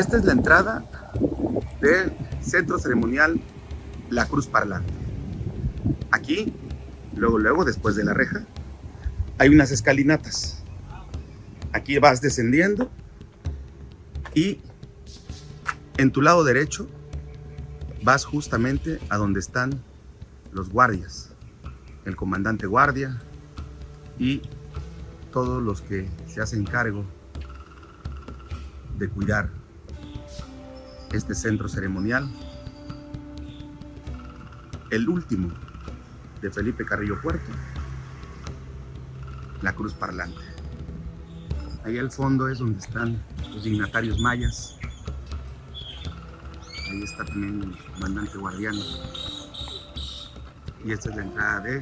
Esta es la entrada del centro ceremonial La Cruz Parlante. Aquí, luego, luego, después de la reja, hay unas escalinatas. Aquí vas descendiendo y en tu lado derecho vas justamente a donde están los guardias, el comandante guardia y todos los que se hacen cargo de cuidar este centro ceremonial, el último de Felipe Carrillo Puerto, la cruz parlante. Ahí al fondo es donde están los dignatarios mayas. Ahí está también el comandante guardiano. Y esta es la entrada de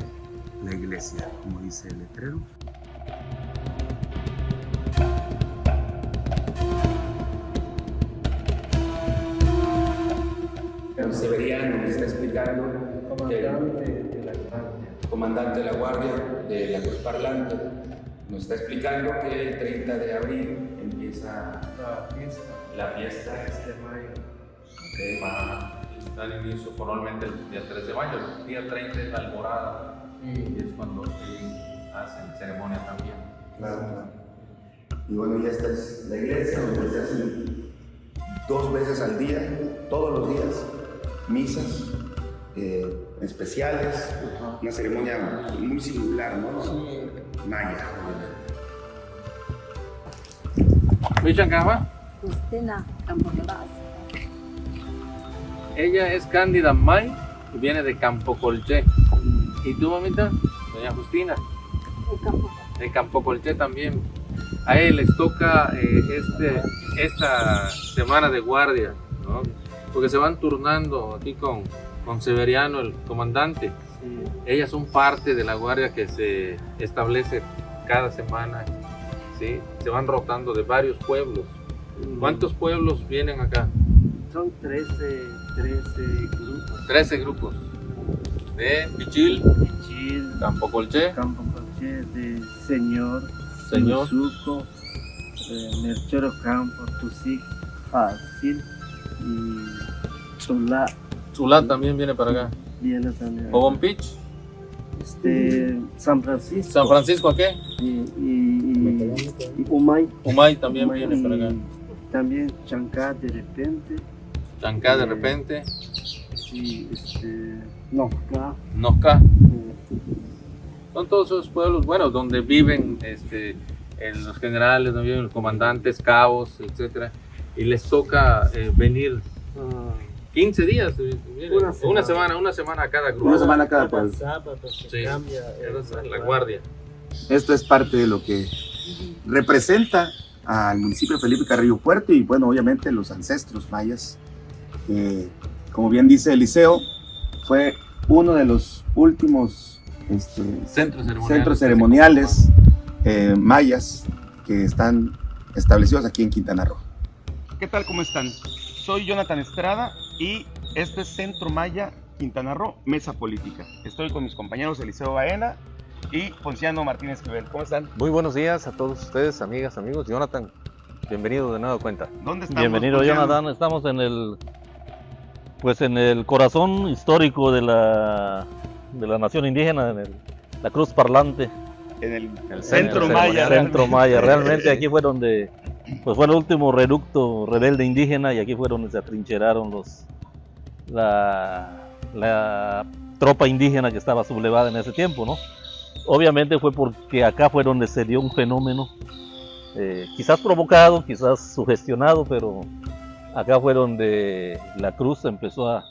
la iglesia, como dice el letrero. Nos está explicando que comandante de la guardia. el comandante de la guardia de la Cruz Parlante nos está explicando que el 30 de abril empieza La fiesta la fiesta es de mayo. que va a dar inicio formalmente el día 3 de mayo. El día 30 es la alborada y es cuando hacen ceremonia también. Claro. Y bueno, ya esta es la iglesia donde se hacen dos veces al día, todos los días, misas eh, especiales, una ceremonia muy singular, ¿no? Maya, obviamente. ¿Michan Cama? Justina. Ella es Cándida May y viene de Campo Colché. ¿Y tú, mamita? Doña Justina, El campo. de Campo Colché también. A él les toca eh, este, esta semana de guardia, ¿no? Porque se van turnando aquí con, con Severiano, el comandante. Sí. Ellas son parte de la guardia que se establece cada semana, ¿sí? Se van rotando de varios pueblos. ¿Cuántos pueblos vienen acá? Son 13, 13 grupos. 13 grupos. De Pichil, Chil, Campo Colché, Campo Colché, de Señor, Señor, Musuco, eh, Merchoro Campo, Tusic, Fácil y Chulá Chulá también viene para acá. viene también. Obompich, Este, San Francisco. San Francisco, ¿a qué? Y, y, y Umay. Humay también Umay, viene para acá. También Chancá de repente. Chancá de repente, Y este. No, acá. Nosca. eh, Son todos esos pueblos, bueno, donde viven este, en los generales, donde viven los comandantes, cabos, etcétera, y les toca eh, venir ah, 15 días, eh, Una una, semana. semana. una semana a cada grupo. Una semana cada pueblo. sábado se Sí, la guardia. Esto es parte de lo que representa al municipio de Felipe Carrillo Puerto y bueno, obviamente los ancestros mayas. Eh, como bien dice Eliseo, fue uno de los últimos este, Centros ceremoniales. centros ceremoniales eh, mayas que están establecidos aquí en Quintana Roo. ¿Qué tal? ¿Cómo están? Soy Jonathan Estrada y este es Centro Maya Quintana Roo, Mesa Política. Estoy con mis compañeros Eliseo Baena y Ponciano Martínez Esquivel. ¿Cómo están? Muy buenos días a todos ustedes, amigas, amigos. Jonathan, bienvenido de nueva cuenta. ¿Dónde estamos? Bienvenido Ponciano? Jonathan, estamos en el pues en el corazón histórico de la de la nación indígena, en el- la Cruz Parlante, En el, El Centro centro Maya. el centro maya. Realmente aquí fue donde pues fue el último reducto rebelde indígena y aquí fue donde se atrincheraron los la, la tropa indígena que estaba sublevada en ese tiempo, ¿no? Obviamente fue porque acá fue donde se dio un fenómeno, eh, quizás provocado, quizás sugestionado, pero acá fue donde la cruz empezó a,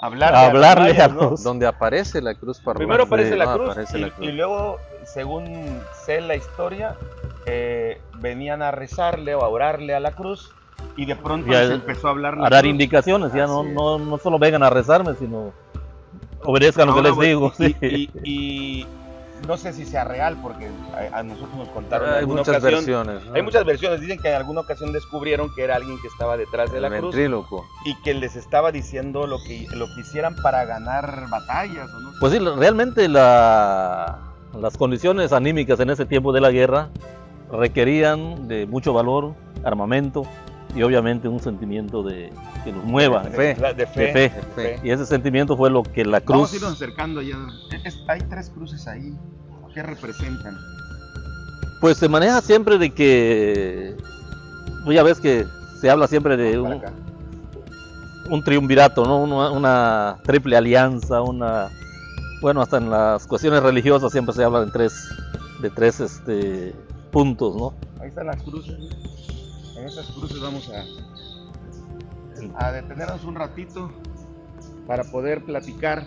Hablarle a los hablarle mayas, a ¿no? los... Donde aparece la cruz parlante. Primero aparece la ¿no? cruz, Aparece y, la cruz. y luego, según sé la historia, eh, venían a rezarle o a orarle a la cruz y de pronto Y a- se empezó a hablar la a dar cruz. indicaciones, ya no, no, no solo vengan a rezarme, sino obedezcan lo que les güey, digo. y, sí. y- y no sé si sea real, porque a, a nosotros nos contaron en Hay muchas ocasión. versiones. ¿no? Hay muchas versiones. Dicen que en alguna ocasión descubrieron que era alguien que estaba detrás de El la cruz ventríloco. y que les estaba diciendo lo que, lo que hicieran para ganar batallas. ¿o no? Pues sí, realmente la- las condiciones anímicas en ese tiempo de la guerra requerían de mucho valor, armamento, y obviamente un sentimiento de que nos mueva. De fe. De fe. De fe. De fe. Y ese sentimiento fue lo que la Vamos cruz... a irnos acercando ya. Es- hay tres cruces ahí. ¿Qué representan? Pues se maneja siempre de que, pues ya ves que se habla siempre de un, un triunvirato, ¿no? Una, una triple alianza, una, bueno, hasta en las cuestiones religiosas siempre se habla de tres, de tres este, puntos, ¿no? Ahí están las cruces. En esas cruces vamos a, a detenernos un ratito para poder platicar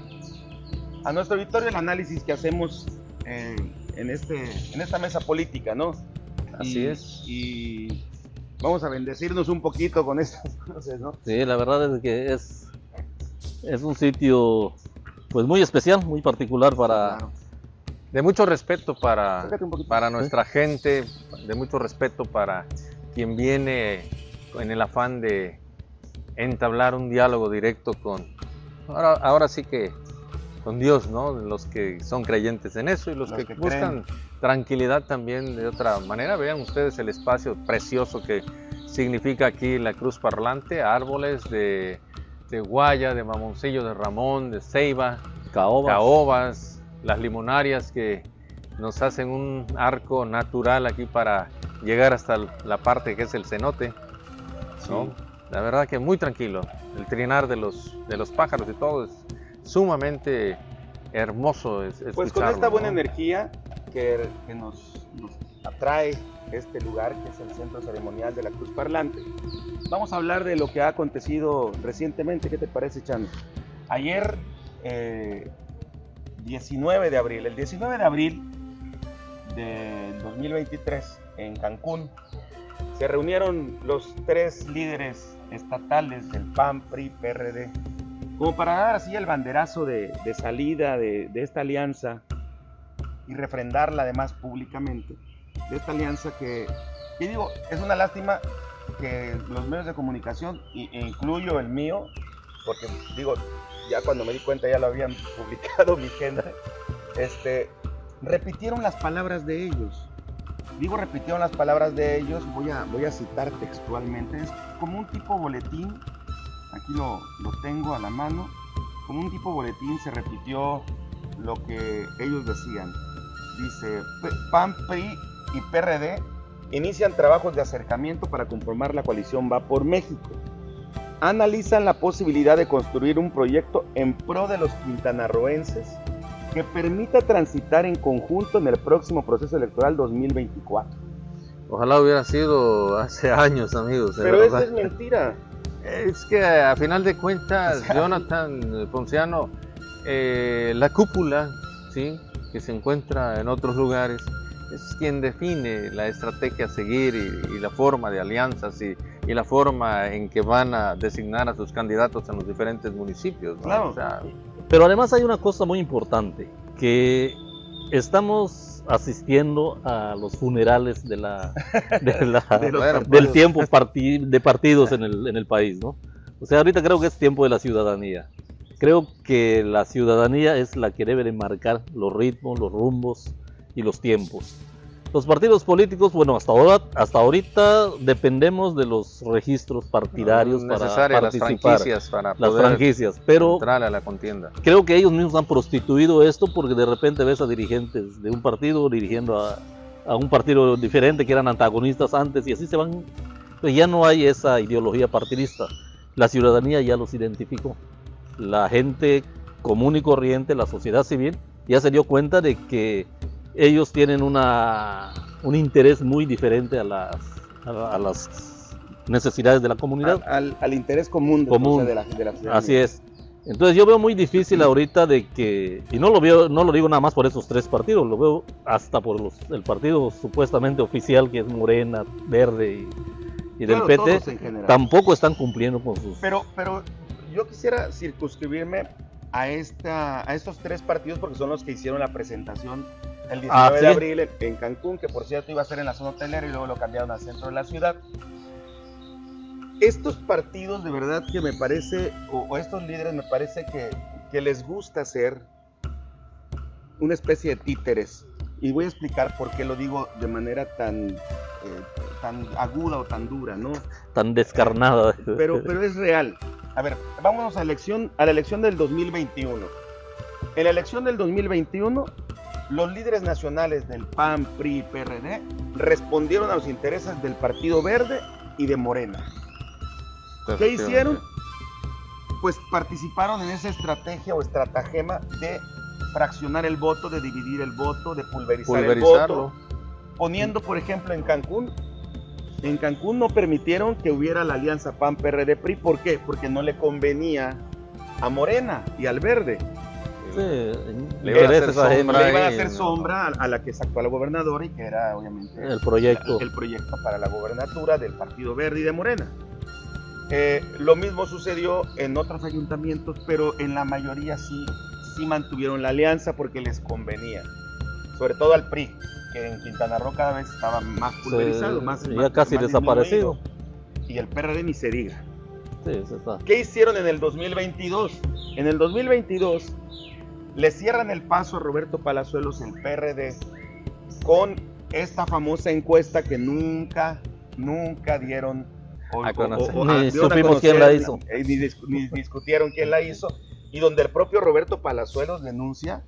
a nuestro auditorio el análisis que hacemos eh, en, este, en esta mesa política, ¿no? Así Y- es. Y vamos a bendecirnos un poquito con estas cruces, ¿no? Sí, la verdad es que es, es un sitio pues muy especial, muy particular para... Claro. De mucho respeto para, para nuestra gente, de mucho respeto para quien viene en el afán de entablar un diálogo directo con, ahora, ahora sí que con Dios, ¿no? Los que son creyentes en eso y los, Los que, que buscan tranquilidad también de otra manera. Vean ustedes el espacio precioso que significa aquí la cruz parlante, árboles de, de guaya, de mamoncillo, de ramón, de ceiba, Caoba. caobas, las limonarias que nos hacen un arco natural aquí para llegar hasta la parte que es el cenote. ¿no? Sí. La verdad que muy tranquilo. El trinar de los, de los pájaros y todo es sumamente hermoso. es- Pues con esta buena ¿no? energía que, que nos, nos atrae este lugar que es el centro ceremonial de la Cruz Parlante, vamos a hablar de lo que ha acontecido recientemente. ¿Qué te parece, Chano? Ayer, eh, 19 de abril, el 19 de abril del 2023 en Cancún, se reunieron los tres líderes estatales del PAN, PRI, PRD, como para dar así el banderazo de, de salida de, de esta alianza y refrendarla además públicamente, de esta alianza que, que digo, es una lástima que los medios de comunicación, e incluyo el mío, porque digo, ya cuando me di cuenta ya lo habían publicado mi gente, este, repitieron las palabras de ellos. Digo, repitieron las palabras de ellos, voy a, voy a citar textualmente, es como un tipo boletín, aquí lo, lo tengo a la mano, como un tipo boletín se repitió lo que ellos decían. Dice, "P- PAN, PRI y PRD inician trabajos de acercamiento para conformar la coalición Va por México. Analizan la posibilidad de construir un proyecto en pro de los quintanarroenses que permita transitar en conjunto en el próximo proceso electoral 2024. Ojalá hubiera sido hace años, amigos. Pero eso es mentira. Es que a final de cuentas, O sea, Jonathan Ponciano, eh, la cúpula, ¿sí? que se encuentra en otros lugares, es quien define la estrategia a seguir y, y la forma de alianzas y, y la forma en que van a designar a sus candidatos en los diferentes municipios. ¿no? Claro. O sea, Pero además hay una cosa muy importante, que estamos asistiendo a los funerales de la, de la- De los Bueno, partidos. del tiempo de partidos en el, en el país, ¿no? O sea, ahorita creo que es tiempo de la ciudadanía. Creo que la ciudadanía es la que debe de marcar los ritmos, los rumbos y los tiempos. Los partidos políticos, bueno, hasta ahora, hasta ahorita dependemos de los registros partidarios para necesarias las participar, franquicias para las franquicias, pero entrar a la contienda. creo que ellos mismos han prostituido esto porque de repente ves a dirigentes de un partido dirigiendo a, a un partido diferente que eran antagonistas antes y así se van. Pues ya no hay esa ideología partidista. La ciudadanía ya los identificó. La gente común y corriente, la sociedad civil, ya se dio cuenta de que ellos tienen una, un interés muy diferente a las, a la- a las necesidades de la comunidad. Al, al interés común, de- Común. de la, de la ciudadanía. Así es. Entonces yo veo muy difícil ahorita de que, y no lo veo, no lo digo nada más por esos tres partidos, lo veo hasta por los, el partido supuestamente oficial que es Morena, Verde y, y del PT, tampoco están cumpliendo con sus... Pero, pero yo quisiera circunscribirme a, esta, a estos tres partidos porque son los que hicieron la presentación el 19 Ah, de abril en, en Cancún, que por cierto iba a ser en la zona hotelera y luego lo cambiaron al centro de la ciudad. Estos partidos de verdad que me parece, o, o estos líderes me parece que, que les gusta ser una especie de títeres. Y voy a explicar por qué lo digo de manera tan, eh, tan aguda o tan dura, ¿no? tan descarnada. Pero, pero es real. A ver, vámonos a, elección, a la elección del 2021. En la elección del 2021, los líderes nacionales del PAN, PRI y PRD respondieron a los intereses del Partido Verde y de Morena. ¿Qué hicieron? Pues participaron en esa estrategia o estratagema de fraccionar el voto, de dividir el voto, de pulverizar el voto, poniendo, por ejemplo, en Cancún, en Cancún no permitieron que hubiera la alianza PAN-PRD-PRI. ¿Por qué? Porque no le convenía a Morena y al Verde. Le iban a hacer sombra iban a ahí, hacer no. sombra a, a la que es actual gobernadora y que era obviamente El proyecto. el proyecto para la gobernatura del Partido Verde y de Morena. Eh, lo mismo sucedió en otros ayuntamientos, pero en la mayoría sí, sí mantuvieron la alianza porque les convenía. Sobre todo al PRI, que en Quintana Roo cada vez estaba más pulverizado, Sí, más, ya más- casi más desaparecido. Y el PRD ni se diga. Sí, sí está. ¿Qué hicieron en el 2022? En el 2022 le cierran el paso a Roberto Palazuelos, el PRD, con esta famosa encuesta que nunca, nunca dieron o- A o- conocer. o- Ni a- dieron a supimos quién la hizo. Ni, dis- ni discutieron quién la hizo. Y donde el propio Roberto Palazuelos denuncia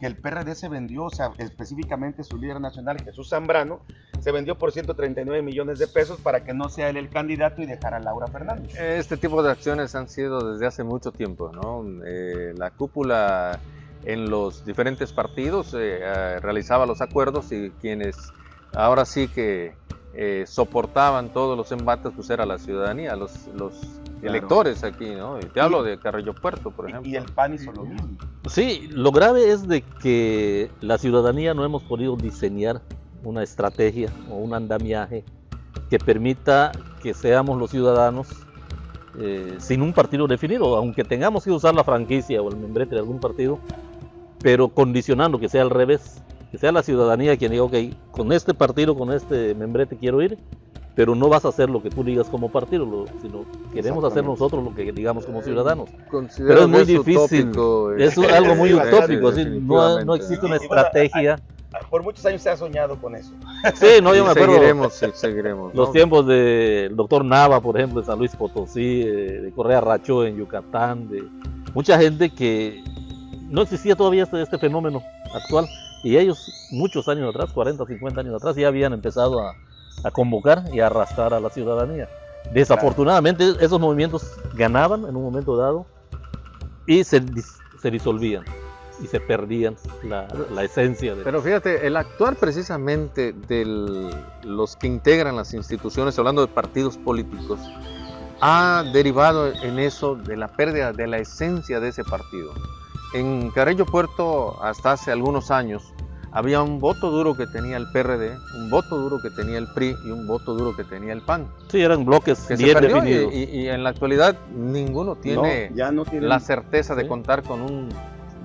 que el PRD se vendió, o sea, específicamente su líder nacional, Jesús Zambrano, se vendió por 139 millones de pesos para que no sea él el candidato y dejara a Laura Fernández. Este tipo de acciones han sido desde hace mucho tiempo, ¿no? Eh, la cúpula en los diferentes partidos eh, eh, realizaba los acuerdos y quienes ahora sí que eh, soportaban todos los embates, pues era la ciudadanía, los, los Claro. electores aquí, ¿no? Y te hablo de Carrillo Puerto, por ejemplo. Y el PAN hizo lo mismo. Sí, lo grave es de que la ciudadanía no hemos podido diseñar una estrategia o un andamiaje que permita que seamos los ciudadanos eh, sin un partido definido, aunque tengamos que usar la franquicia o el membrete de algún partido, pero condicionando que sea al revés, que sea la ciudadanía quien diga, ok, con este partido, con este membrete quiero ir, pero no vas a hacer lo que tú digas como partido, sino queremos hacer nosotros lo que digamos como ciudadanos. Considero Pero es muy difícil. utópico, Es eh, algo muy utópico, así, no, no existe una estrategia. Por muchos años se ha soñado con eso. Sí, no, yo Y me acuerdo Seguiremos, sí, seguiremos. los ¿no? tiempos del doctor Nava, por ejemplo, de San Luis Potosí, eh, de Correa Racho en Yucatán, de mucha gente que no existía todavía este, este fenómeno actual y ellos muchos años atrás, 40, 50 años atrás, ya habían empezado a, a convocar y a arrastrar a la ciudadanía. Desafortunadamente esos movimientos ganaban en un momento dado y se, dis- se disolvían y se perdían la, la esencia de... Pero fíjate, el actuar precisamente de los que integran las instituciones, hablando de partidos políticos, ha derivado en eso de la pérdida de la esencia de ese partido. En Carrillo Puerto, hasta hace algunos años, había un voto duro que tenía el PRD, un voto duro que tenía el PRI y un voto duro que tenía el PAN, Sí, eran bloques que se bien perdió definidos. y- y en la actualidad ninguno tiene No, ya no tiene la certeza de Sí. contar con un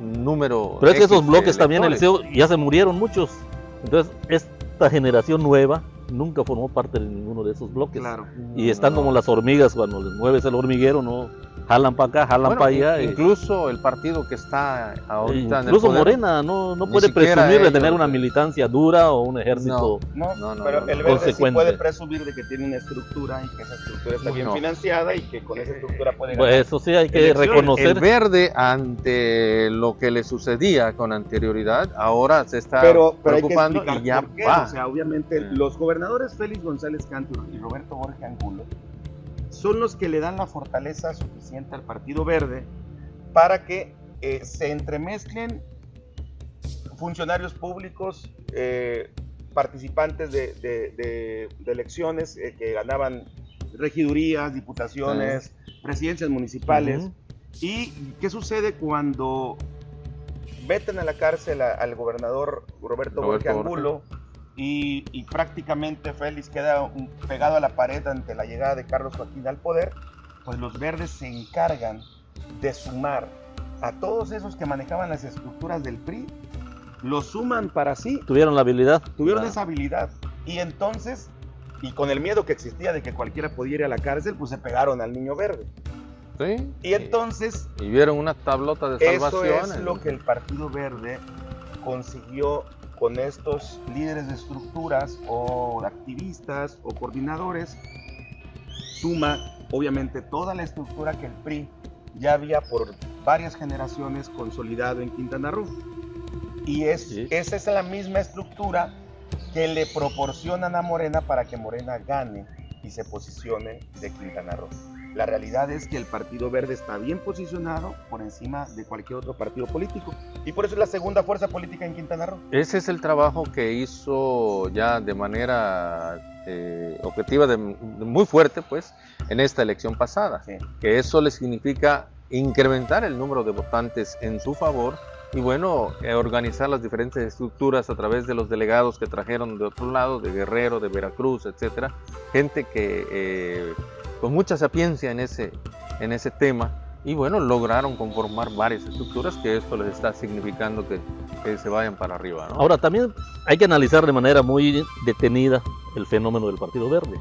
número. Pero es que esos bloques también, electores. Eliseo, ya se murieron muchos. Entonces, esta generación nueva nunca formó parte de ninguno de esos bloques. Claro. Y están como las hormigas, cuando les mueves el hormiguero, no jalan para acá, jalan Bueno, para allá. y- Incluso el partido que está ahorita en el incluso poder, Morena no, no puede presumir de tener una militancia dura o un ejército. No, No, no, pero no, no. el verde sí puede presumir de que tiene una estructura y que esa estructura está bien No. financiada y que con esa estructura puede ganar. Pues eso sí hay que Elecciones. reconocer. El verde, ante lo que le sucedía con anterioridad, ahora se está pero, pero hay que preocupando y ya va. O sea, obviamente los gobernadores Félix González Canto y Roberto Borges Angulo son los que le dan la fortaleza suficiente al Partido Verde para que eh, se entremezclen funcionarios públicos, eh, participantes de, de- de- de elecciones eh, que ganaban regidurías, diputaciones, presidencias municipales. ¿Y qué sucede cuando veten a la cárcel a- al gobernador Roberto, Roberto Borges Borges. Y, y prácticamente Félix queda un- pegado a la pared ante la llegada de Carlos Joaquín al poder? Pues los verdes se encargan de sumar a todos esos que manejaban las estructuras del PRI, los suman para sí, Tuvieron la habilidad. tuvieron Ah. esa habilidad. Y entonces, y con el miedo que existía de que cualquiera pudiera ir a la cárcel, pues se pegaron al niño verde. ¿Sí? Y entonces y vieron una tablota de Eso salvación. es lo que el Partido Verde consiguió con estos líderes de estructuras o activistas o coordinadores suma obviamente toda la estructura que el PRI ya había por varias generaciones consolidado en Quintana Roo. Y es, Sí. esa es la misma estructura que le proporcionan a Morena para que Morena gane y se posicione de Quintana Roo. La realidad es que el Partido Verde está bien posicionado por encima de cualquier otro partido político y por eso es la segunda fuerza política en Quintana Roo. Ese es el trabajo que hizo ya de manera eh, objetiva, de- de muy fuerte, pues, en esta elección pasada. Sí. Que eso le significa incrementar el número de votantes en su favor y, bueno, eh, organizar las diferentes estructuras a través de los delegados que trajeron de otro lado, de Guerrero, de Veracruz, etcétera. Gente que eh, con mucha sapiencia en ese, en ese tema. Y bueno, lograron conformar varias estructuras que esto les está significando que, que se vayan para arriba. ¿no? Ahora, también hay que analizar de manera muy detenida el fenómeno del Partido Verde.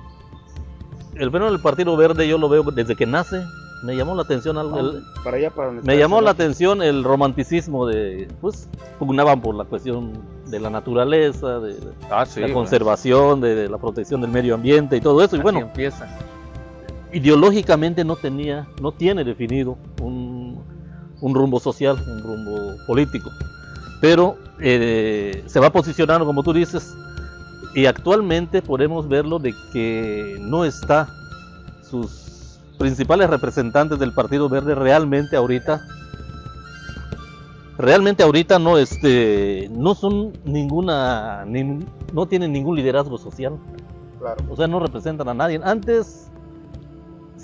El fenómeno del Partido Verde yo lo veo desde que nace. Me llamó la atención algo. el- Para allá, para donde me llamó la atención el romanticismo de, pues, pugnaban por la cuestión de la naturaleza, de Ah, sí, la conservación, de, de la protección del medio ambiente y todo eso. Y así bueno, empieza. Ideológicamente no tenía, no tiene definido un, un rumbo social, un rumbo político. Pero eh, se va posicionando, como tú dices, y actualmente podemos verlo de que no está sus principales representantes del Partido Verde realmente ahorita realmente ahorita no este no son ninguna nin- no tienen ningún liderazgo social Claro. o sea, no representan a nadie. Antes,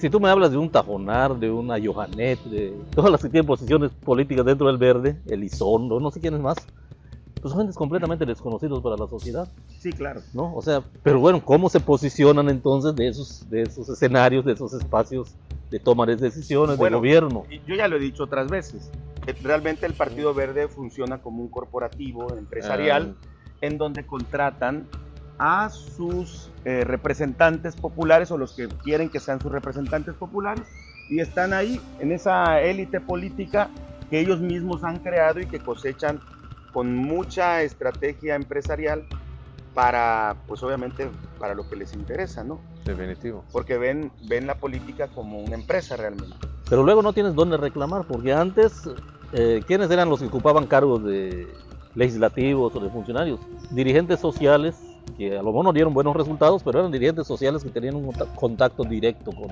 si tú me hablas de un Tajonar, de una Johanet, de todas las que tienen posiciones políticas dentro del verde, Elizondo, no sé quiénes más, pues son gentes completamente desconocidos para la sociedad, Sí, claro. ¿no? O sea, pero bueno, ¿cómo se posicionan entonces de esos, de esos escenarios, de esos espacios de toma de decisiones, Bueno, de gobierno? Yo ya lo he dicho otras veces. que Realmente el Partido Verde funciona como un corporativo empresarial en donde contratan a sus eh, representantes populares o los que quieren que sean sus representantes populares y están ahí en esa élite política que ellos mismos han creado y que cosechan con mucha estrategia empresarial para, pues obviamente, para lo que les interesa, ¿no? Definitivo. Porque ven, ven la política como una empresa realmente. Pero luego no tienes dónde reclamar, porque antes, eh, ¿quiénes eran los que ocupaban cargos de legislativos o de funcionarios? Dirigentes sociales, que a lo mejor no dieron buenos resultados, pero eran dirigentes sociales que tenían un conta- contacto directo con,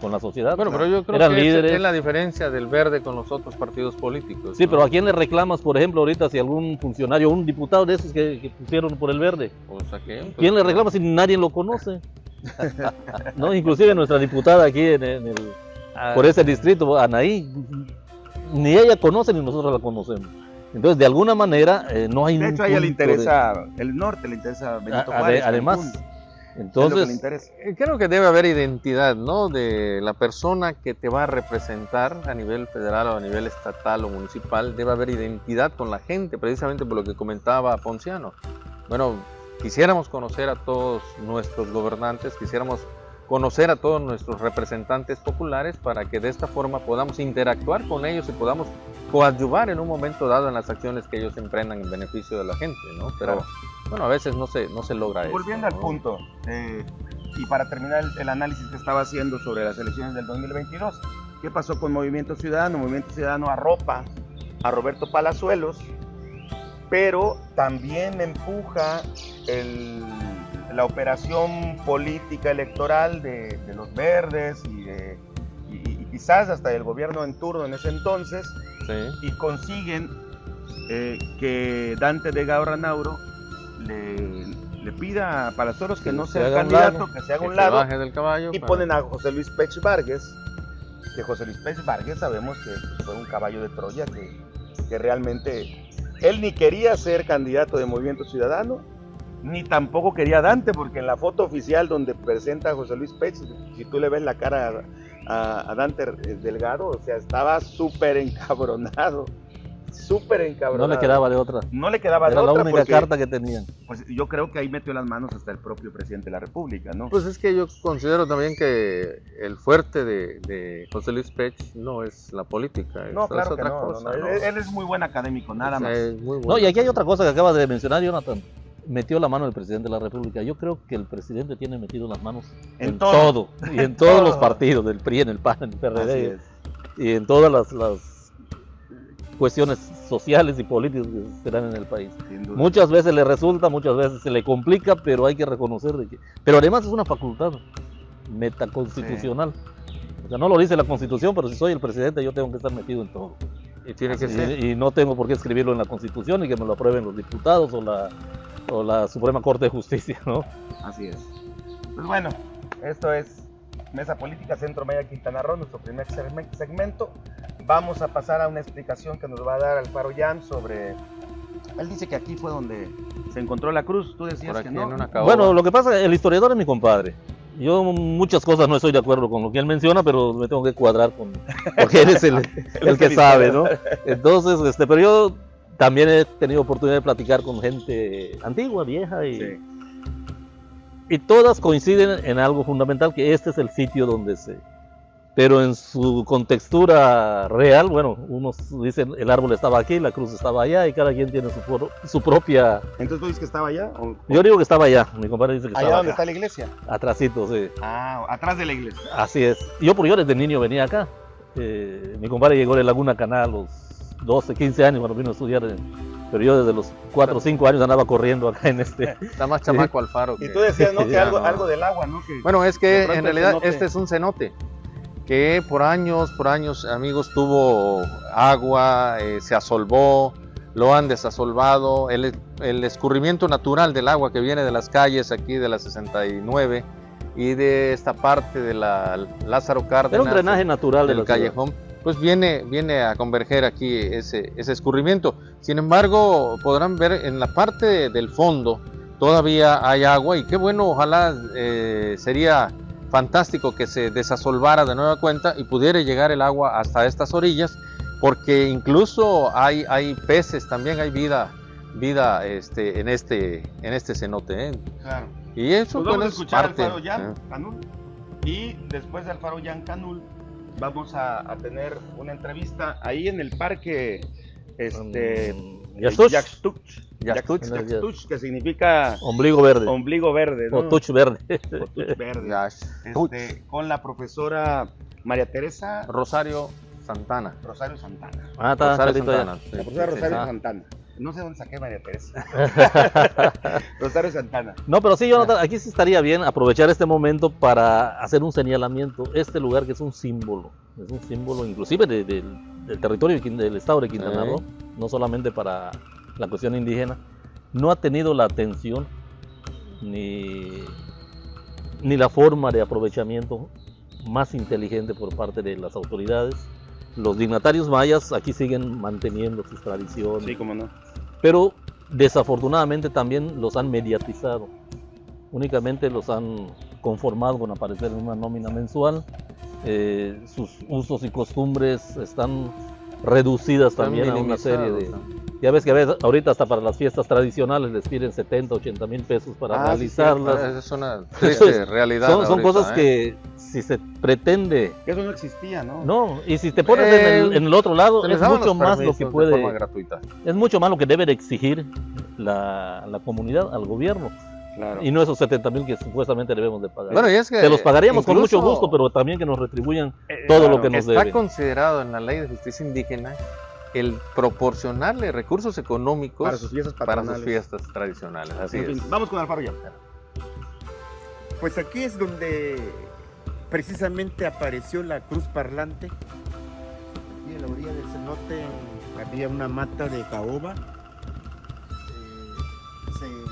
con la sociedad. Bueno, pero yo creo Eran que líderes. es la diferencia del verde con los otros partidos políticos. Sí, ¿no? pero ¿a quién le reclamas, por ejemplo, ahorita si algún funcionario, un diputado de esos que, que pusieron por el verde? O sea, que, pues, ¿Quién le reclama si nadie lo conoce? no, inclusive nuestra diputada aquí en, en el, ah, por ese distrito, Anaí, ni ella conoce ni nosotros la conocemos. Entonces, de alguna manera, eh, no hay De hecho, a ella le de- interesa el norte, le interesa Benito Juárez. además, que entonces. Eh, Creo que debe haber identidad, ¿no? De la persona que te va a representar a nivel federal o a nivel estatal o municipal, debe haber identidad con la gente, precisamente por lo que comentaba Ponciano. Bueno, quisiéramos conocer a todos nuestros gobernantes, quisiéramos conocer a todos nuestros representantes populares para que de esta forma podamos interactuar con ellos y podamos coadyuvar en un momento dado en las acciones que ellos emprendan en beneficio de la gente, ¿no? Pero Claro. bueno, a veces no se, no se logra eso. Volviendo al ¿no? punto, eh, y para terminar el, el análisis que estaba haciendo sobre las elecciones del 2022, ¿qué pasó con Movimiento Ciudadano? Movimiento Ciudadano arropa a Roberto Palazuelos, pero también empuja el- la operación política electoral de, de los verdes y, de- y- y quizás hasta del gobierno en turno en ese entonces, Sí. y consiguen eh, que Dante de Gauranauro le, le pida a Palazuelos que no se sea el candidato, lado, que se haga que un lado, del caballo y ponen a José Luis Pech Vargas, que José Luis Pech Vargas sabemos que pues, fue un caballo de Troya, que, que realmente él ni quería ser candidato de Movimiento Ciudadano, ni tampoco quería a Dante, porque en la foto oficial donde presenta a José Luis Pech, si tú le ves la cara a, a Dante eh, Delgado, o sea, estaba súper encabronado, súper no encabronado. le quedaba de otra. No le quedaba de Era la otra única porque, carta que tenían. pues, yo creo que ahí metió las manos hasta el propio presidente de la República, ¿no? Pues es que yo considero también que el fuerte de, de José Luis Pech no es la política, es, no, es claro que otra no, cosa. no, ¿no? Él, él es muy buen académico, nada O sea, más. es muy No, y aquí hay otra cosa que acabas de mencionar, Jonathan. Metió la mano el presidente de la República. Yo creo que el presidente tiene metido las manos En en, todo. todo. y en todos los partidos, del PRI, en el PAN, en el PRD y en todas las, las cuestiones sociales y políticas que se dan en el país. Muchas veces le resulta, muchas veces se le complica, pero hay que reconocer de que... Pero además es una facultad metaconstitucional. O sea, no lo dice la Constitución, pero si soy el presidente yo tengo que estar metido en todo. Y tiene que Y- ser. Y, no tengo por qué escribirlo en la Constitución y que me lo aprueben los diputados o la, o la Suprema Corte de Justicia, ¿no? Así es. Pues bueno, esto es Mesa Política Centro Maya Quintana Roo, nuestro primer segme- segmento. Vamos a pasar a una explicación que nos va a dar Alfaro Yan sobre... Él dice que aquí fue donde se encontró la cruz, tú decías que no. Bueno, lo que pasa, el historiador es mi compadre. Yo muchas cosas no estoy de acuerdo con lo que él menciona, pero me tengo que cuadrar con... Porque él es el, el que sabe, ¿no? Entonces, este, pero yo también he tenido oportunidad de platicar con gente antigua, vieja, y, Sí. y todas coinciden en algo fundamental, que este es el sitio donde se... Pero en su contextura real, bueno, unos dicen el árbol estaba aquí, la cruz estaba allá, y cada quien tiene su, pro- su propia... Entonces tú dices que estaba allá. o- Yo digo que estaba allá, mi compadre dice que allá estaba donde acá, está la iglesia. atrásito, sí. Ah, atrás de la iglesia. Así es. Yo, por yo desde niño venía acá. Eh, mi compadre llegó de Laguna Canal a los 12, 15 años cuando vino a estudiar. en- pero yo desde los 4 o 5 años andaba corriendo acá en este. Está más chamaco Alfaro. Y que- tú decías, ¿no? Que algo, no. algo del agua, ¿no? Que, Bueno, es que en realidad cenote. este es un cenote que por años, por años, amigos, tuvo agua, eh, se asolvó, lo han desasolvado, el, el escurrimiento natural del agua que viene de las calles aquí de la 69 y de esta parte de la Lázaro Cárdenas. Era un drenaje natural de del ciudad. callejón, pues viene, viene a converger aquí ese, ese escurrimiento. Sin embargo, podrán ver en la parte del fondo todavía hay agua y qué bueno, ojalá eh, sería fantástico que se desasolvara de nueva cuenta y pudiera llegar el agua hasta estas orillas, porque incluso hay, hay peces, también hay vida, vida este, en, este, en este cenote. ¿eh? Claro. Y eso Pues vamos bueno, a es escuchar parte, a Alfaro Yan ¿eh? Canul. Y después de Alfaro Yan Canul, vamos a, a tener una entrevista ahí en el parque. Este. Mm, Yaxtuch. Yaxtuch, que significa ombligo verde. ombligo verde, ¿no? O touch verde. O tuch verde. Este, con la profesora María Teresa Rosario Santana. Rosario Santana. Ah, está, Rosario ya. Santana. sí, La profesora sí, sí. Rosario. Santana. No sé dónde saqué María Teresa. Rosario Santana. No, pero sí, Jonathan, aquí sí estaría bien aprovechar este momento para hacer un señalamiento. Este lugar que es un símbolo, es un símbolo inclusive de- del- del territorio de del estado de Quintana Sí. Roo, no solamente para la cuestión indígena, no ha tenido la atención ni, ni la forma de aprovechamiento más inteligente por parte de las autoridades. Los dignatarios mayas aquí siguen manteniendo sus tradiciones, Sí, cómo no. pero desafortunadamente también los han mediatizado. Únicamente los han conformado con aparecer en una nómina mensual. Eh, sus usos y costumbres están reducidas Están también a una serie de... Ya ves que a veces, ahorita hasta para las fiestas tradicionales les piden 70, 80 mil pesos para Ah, sí, realizarlas. Esa es una triste realidad. son son ahorita, cosas ¿eh? que si se pretende... Que eso no existía, ¿no? No, y si te pones en, el, Eh, en el otro lado, es mucho más lo que de puede... forma gratuita. Es mucho más lo que debe de exigir la, la comunidad al gobierno Claro. y no esos 70 mil que supuestamente debemos de pagar. Bueno, y es que Te los pagaríamos con mucho gusto, pero también que nos retribuyan Eh, todo claro. lo que nos está deben. considerado en la ley de justicia indígena el proporcionarle recursos económicos Para sus fiestas para sus patronales. fiestas tradicionales. Así En fin, es. vamos con Alfaro. Pues aquí es donde precisamente apareció la cruz parlante. Aquí en la orilla del cenote había una mata de caoba. Eh, se-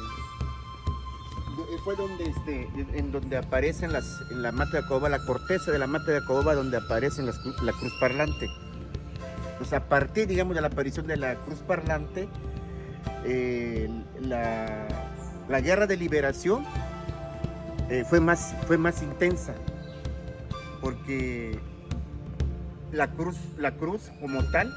fue donde este, en donde aparecen las, en la mata de caoba, la corteza de la mata de caoba donde aparecen las la cruz parlante. Pues a partir, digamos, de la aparición de la cruz parlante, la, la guerra de liberación eh, fue, más, fue más intensa, porque la cruz, la cruz como tal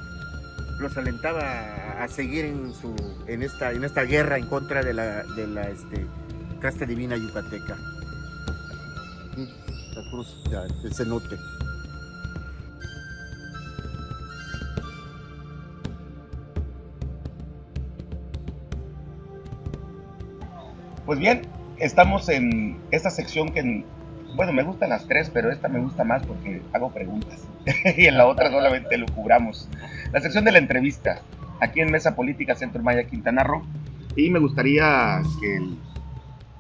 los alentaba a, seguir en, su, en, esta, en esta guerra en contra de la, de la este, casta divina yucateca. La cruz del cenote. Pues bien, estamos en esta sección que, bueno, me gustan las tres, pero esta me gusta más porque hago preguntas. y en la otra solamente lo cubramos. La sección de la entrevista, aquí en Mesa Política Centro Maya Quintana Roo. Y me gustaría que el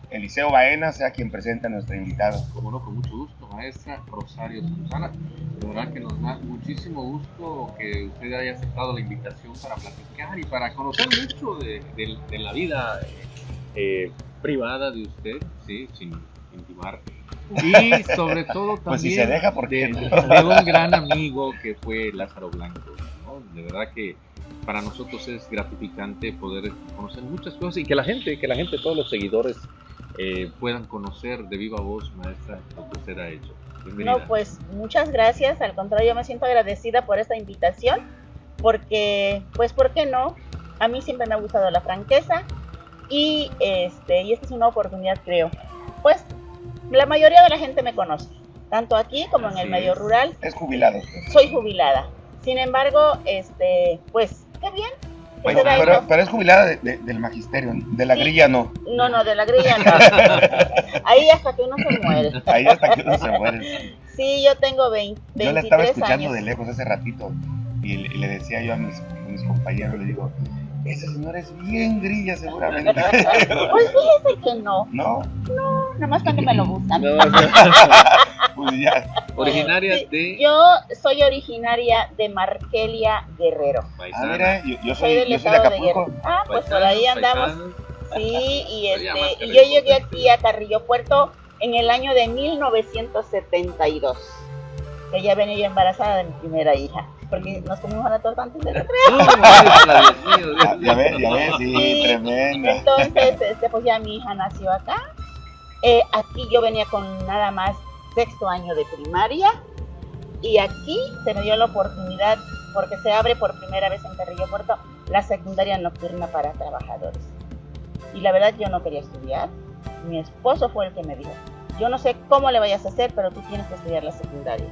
Eliseo Baena sea quien presente a nuestra invitada. Como no, con mucho gusto, maestra Rosario Susana. De verdad que nos da muchísimo gusto que usted haya aceptado la invitación para platicar y para conocer mucho de, de- de la vida eh, privada de usted, sí, sin intimar. Y sobre todo también Pues si se deja, ¿por qué de, no? de un gran amigo que fue Lázaro Blanco. ¿no? De verdad que para nosotros es gratificante poder conocer muchas cosas y que la gente, que la gente, todos los seguidores eh, puedan conocer de viva voz, maestra, lo que usted ha hecho. Bienvenida. No, pues muchas gracias. Al contrario, me siento agradecida por esta invitación, porque, pues, ¿por qué no? A mí siempre me ha gustado la franqueza y, este, y esta es una oportunidad, creo. Pues, la mayoría de la gente me conoce, tanto aquí como en el Así medio es. rural. Es jubilado. Soy jubilada. Sin embargo, este, pues, qué bien. vaya. pero, pero es jubilada de- de- del magisterio, de la Sí. grilla no. No, no, de la grilla no. Ahí hasta que uno se muere. Ahí hasta que uno se muere. Sí, yo tengo 20, Yo la estaba 23 escuchando años. de lejos hace ratito y, le- y le decía yo a mis, a mis compañeros, le digo, ese señor es bien grilla seguramente. Pues fíjese que no, no, no, nada más cuando me lo gustan. No, no. pues ya. Originaria Sí, de Yo soy originaria de Markelia Guerrero. Ah, Paisana. mira, yo, yo Soy soy, del yo soy de de Acapulco. Guerrero. Ah, pues por Paisana, ahí andamos. paisana. Sí, y, este, y yo llegué aquí a Carrillo Puerto en el año de 1972. Que ya venía yo embarazada de mi primera hija. Porque nos comimos la torta antes de la No, maestra, Dios mío, Dios Ya, ya ves, ya ves, sí, tremenda. Entonces, este, pues ya mi hija nació acá. Eh, aquí yo venía con nada más sexto año de primaria. Y aquí se me dio la oportunidad, porque se abre por primera vez en Carrillo Puerto, la secundaria nocturna para trabajadores. Y la verdad yo no quería estudiar. Mi esposo fue el que me dijo, yo no sé cómo le vayas a hacer, pero tú tienes que estudiar la secundaria.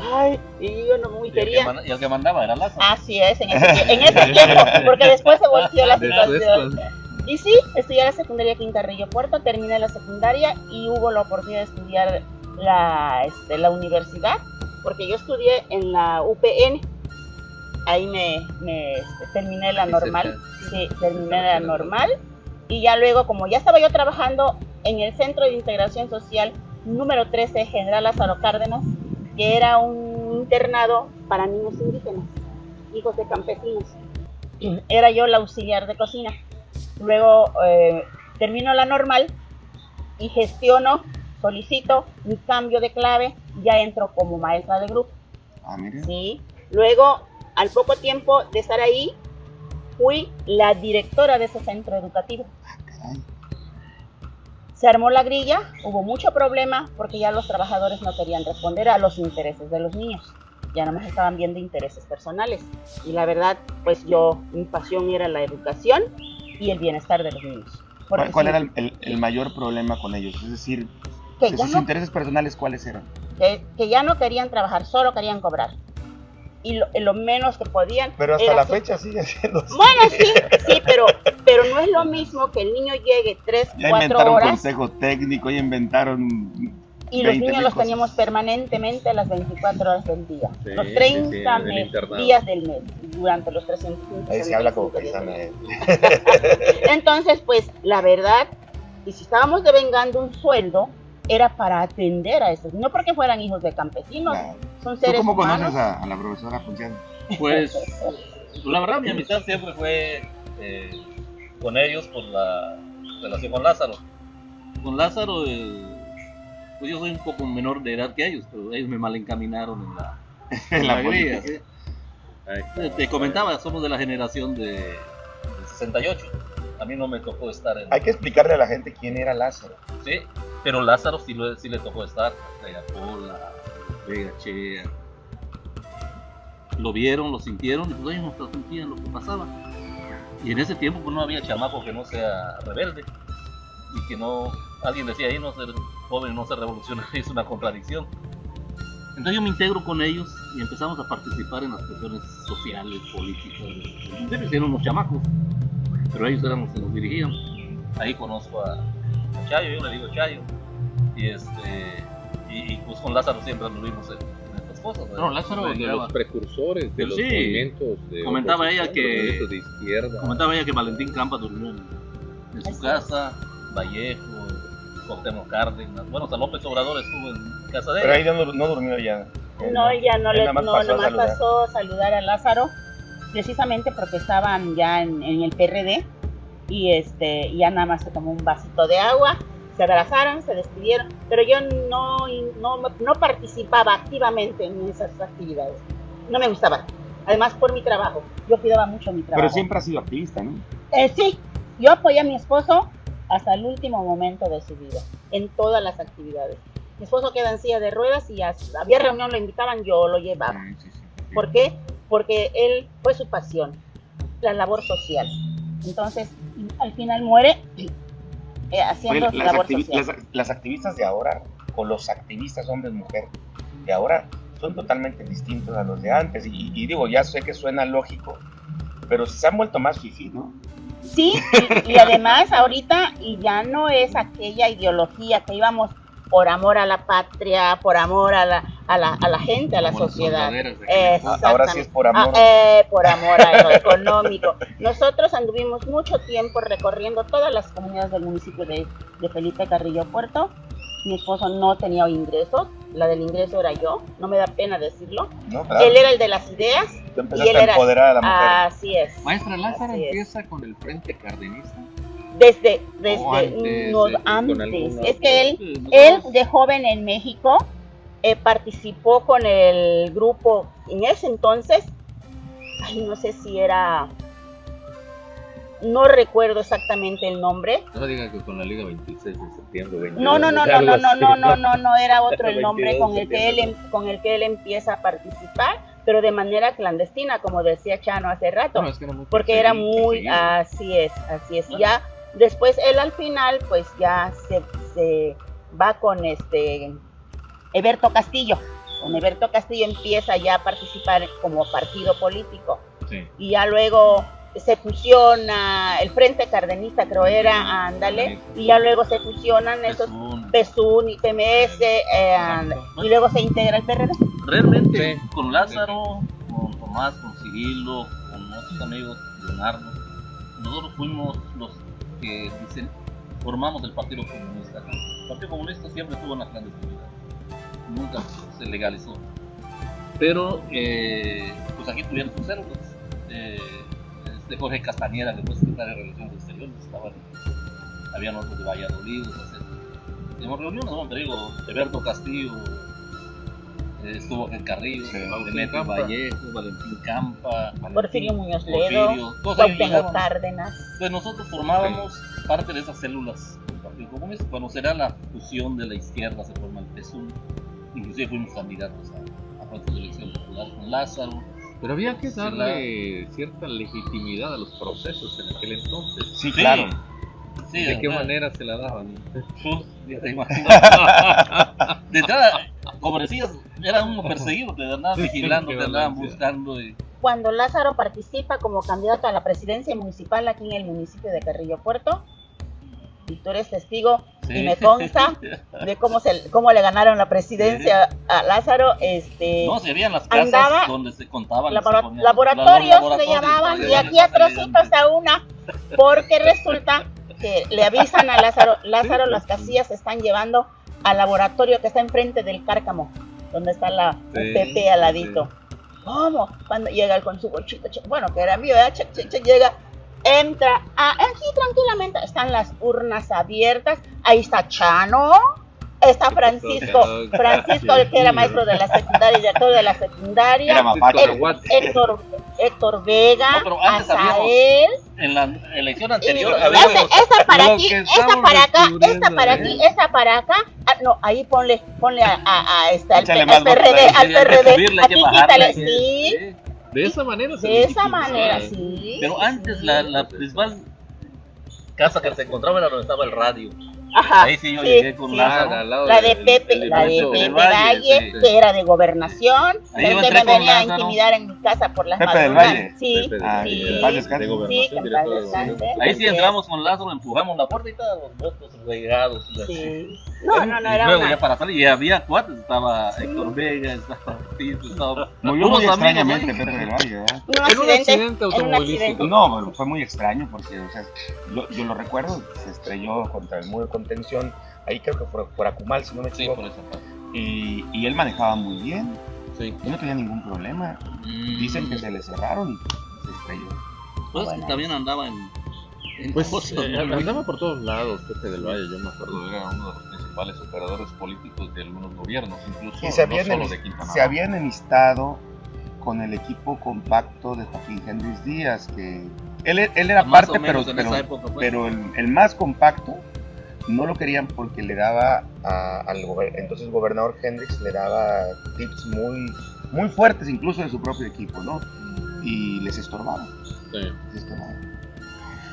Ay, y yo no muy Y el, que quería. y el que mandaba era Lázaro. Así es, en ese, en ese tiempo, porque después se volvió la Después, situación. pues, Y sí, estudié la secundaria aquí en Carrillo Puerto, terminé la secundaria y hubo la oportunidad de estudiar la, este, la universidad, porque yo estudié en la UPN. Ahí me, me, este, terminé la normal. Sí, terminé la normal. Y ya luego, como ya estaba yo trabajando en el Centro de Integración Social número 13, General Lázaro Cárdenas, que era un internado para niños indígenas, hijos de campesinos. Era yo la auxiliar de cocina. Luego eh, termino la normal y gestiono, solicito mi cambio de clave, ya entro como maestra de grupo. Ah, mire. ¿sí? Luego, al poco tiempo de estar ahí, fui la directora de ese centro educativo. Caray. Se armó la grilla, hubo mucho problema porque ya los trabajadores no querían responder a los intereses de los niños. Ya nada más estaban viendo intereses personales. Y la verdad, pues yo, mi pasión era la educación y el bienestar de los niños. Porque ¿Cuál, sí, era el, el- el mayor problema con ellos? Es decir, sus no intereses personales, ¿cuáles eran? que, que ya no querían trabajar, solo querían cobrar. Y lo, lo menos que podían. Pero hasta la su- fecha sigue siendo así. Bueno, sí, sí, pero, pero no es lo mismo que el niño llegue 3, Ya 4 inventaron horas consejo técnico, ya inventaron... y los 20 niños los cosas. teníamos permanentemente las 24 horas del día. Sí, los sí, 30 sí, en el me- internado. días del mes, durante los 365 Ahí se habla como paisana. eh. Entonces, pues, la verdad, y si estábamos devengando un sueldo, era para atender a estos, no porque fueran hijos de campesinos, Claro. son ¿Tú seres cómo humanos. conoces a, a la profesora Ponciano? Pues la verdad mi amistad siempre fue eh, con ellos por la relación con Lázaro. Con Lázaro, eh, pues yo soy un poco menor de edad que ellos, pero ellos me malencaminaron en la, En la política. ¿sí? Te, te comentaba, somos de la generación de, de 68. A mí no me tocó estar en... Hay que explicarle a la gente quién era Lázaro. Sí, pero Lázaro sí, lo- sí le tocó estar, Estrella Pola, Vega Chea. Lo vieron, lo sintieron y pues ellos nos transmitían lo que pasaba. Y en ese tiempo pues no había chamaco que no sea rebelde y que no, alguien decía ahí no ser joven, no ser revolucionario, es una contradicción. Entonces yo me integro con ellos y empezamos a participar en las cuestiones sociales, políticas. Siempre eran unos chamacos, pero ellos eran los que nos dirigían. Ahí conozco a Chayo, yo le digo Chayo. Y este y, y, pues con Lázaro siempre anduvimos en, en estas cosas. ¿verdad? Bueno, Lázaro de Llegaba- los precursores de Pero los sí, movimientos de comentaba ella que- movimientos de izquierda. Comentaba ella que Valentín Campa durmió en, en su Así casa, Vallejo, Cuauhtémoc Cárdenas. Bueno, hasta López Obrador estuvo en casa de Pero ella. ahí no, no durmió ya. No, ella no Él le nada más no, pasó pasó a saludar a Lázaro, precisamente porque estaban ya en, en el PRD y este ya nada más se tomó un vasito de agua, se abrazaron, se despidieron, pero yo no, no, no participaba activamente en esas actividades. No me gustaba. Además por mi trabajo, yo cuidaba mucho mi trabajo. Pero siempre ha sido activista, ¿no? Eh, sí, yo apoyé a mi esposo hasta el último momento de su vida, en todas las actividades. Mi esposo queda en silla de ruedas y a- había reunión, lo invitaban, yo lo llevaba. ¿Por qué? Porque él fue su pasión, la labor social. Entonces, al final muere eh, haciendo Oye, las, labor social. las- las activistas de ahora, o los activistas hombres mujer de ahora, son totalmente distintos a los de antes. Y, y digo, ya sé que suena lógico, pero se han vuelto más fifí, ¿no? Sí, y, y además ahorita y ya no es aquella ideología que íbamos por amor a la patria, por amor a la, a la, a la gente, a la Como sociedad. entonces. Ahora sí es por amor. Ah, eh, por amor a lo económico. Nosotros anduvimos mucho tiempo recorriendo todas las comunidades del municipio de, de Felipe Carrillo Puerto. Mi esposo no tenía ingresos, la del ingreso era yo, no me da pena decirlo. ¿no? Claro. Él era el de las ideas Tú y él a era... empoderar a la mujer. Así es. Maestra Lázaro Así es. empieza con el Frente Cardenista. Desde, desde O antes, no, eh, con antes. alguna Es que él, él de joven en México eh, participó con el grupo en ese entonces, ay, no sé si era, no recuerdo exactamente el nombre. No diga que con la Liga 26 de septiembre. 22, No, no, no, no, no, no, no, no, no, no era otro el nombre 22 con el que él em- con el que él empieza a participar, pero de manera clandestina, como decía Chano hace rato No, es que era muy porque era muy así es así es. Ya después él al final pues ya se, se va con este Eberto Castillo con Eberto Castillo empieza ya a participar como partido político Sí. y ya luego se fusiona el Frente Cardenista creo era ándale y ya luego se fusionan esos Pesún. PSUN y PMS eh, y luego se integra el PRD Realmente Sí. con Lázaro, con Tomás, con Cirilo, con otros amigos, Leonardo, nosotros fuimos los que dicen, formamos el Partido Comunista. El Partido Comunista siempre estuvo en la clandestinidad, nunca se legalizó. Pero eh, pues aquí tuvieron sus células. Eh, este Jorge Castañeda, que fue secretario de Relaciones Exteriores, estaban, habían otros de Valladolid, etc. Tenemos reuniones, ¿no? Te digo, Alberto Castillo, eh, estuvo en Carrillo, Demetrio Campa. Vallejo, Valentín Campa, Porfirio Muñoz Ledo Porfirio. Cárdenas Pues nosotros formábamos parte de esas células del Partido Comunista. Cuando será la fusión de la izquierda, se forma el PSUM. Inclusive fuimos candidatos a, a de elección popular con Lázaro. Pero había que Sí, darle cierta legitimidad a los procesos en aquel entonces. Sí, claro. Sí, ¿De qué claro. manera se la daban? Ya te de entrada, como decías, era uno perseguido, te andaban vigilando, te andaban buscando. Y... cuando Lázaro participa como candidato a la presidencia municipal aquí en el municipio de Carrillo Puerto. Y tú eres testigo y me consta de cómo se cómo le ganaron la presidencia a Lázaro. Este, No, serían las casas Andaba- donde se contaban. se laboratorios le llamaban y aquí a trocitos a una porque resulta que le avisan a Lázaro Lázaro las casillas se están llevando al laboratorio que está enfrente del cárcamo donde está la Sí, UPP al ladito ¿cómo? cuando llega él con su bolsito bueno que era mío che, llega entra ah, aquí tranquilamente están las urnas abiertas. Ahí está Chano está Francisco Francisco el que era maestro de la secundaria y director de la secundaria. Era. Héctor- Héctor, Héctor Vega, No, Azael, En la elección anterior esa para aquí, estamos para acá, esa descubriendo, para aquí, esa para acá. Ah, no, ahí ponle, ponle a, a, a este, al, al PRD, al PRD. Aquí quítale, sí, De esa manera se de esa manera, sí. Pero antes la, la principal casa que se encontraba era donde estaba el radio. Ajá. Ahí sí yo sí, llegué con sí. Lázaro. al lado La del- de Pepe, del la de Pepe del Valle, sí. que era de gobernación. Ahí entré me venía a intimidar en mi casa por las Pepe del. Valle. Sí, Pepe Ah, sí, en paz descanse. de sí, gobernación, de gobernación. Ahí sí entramos con Lázaro, empujamos la puerta y todos los regados. Sí. No, no, no, y era luego una... ya para salir, y había cuates, estaba Héctor Vega, estaba Tito, estaba... Murió muy extrañamente. Pepe del Valle, En un accidente, automovilístico. No, fue muy extraño porque, o sea, yo, lo recuerdo, se estrelló contra el muro contención, ahí creo que por, por Acumal, si no me Sí, equivoco, por esa parte. y, y él manejaba muy bien, Sí. y no tenía ningún problema. Dicen que se le cerraron y se estrelló. Pues Bueno. también andaba en... en Pues cosas, eh, ¿no? andaba por todos lados Pepe del Valle, yo me acuerdo. Era uno de los principales operadores políticos de algunos gobiernos, incluso Y se había, no solo de Quintana se había enemistado con el equipo compacto de Joaquín Hendrix Díaz, que él, él era Más parte, pero, pero, esa época, pues. pero el, el más compacto no lo querían porque le daba a- al gober- entonces gobernador Hendrix le daba tips muy, muy fuertes incluso de su propio equipo, ¿no? Y les estorbaba. Sí. les estorbaba.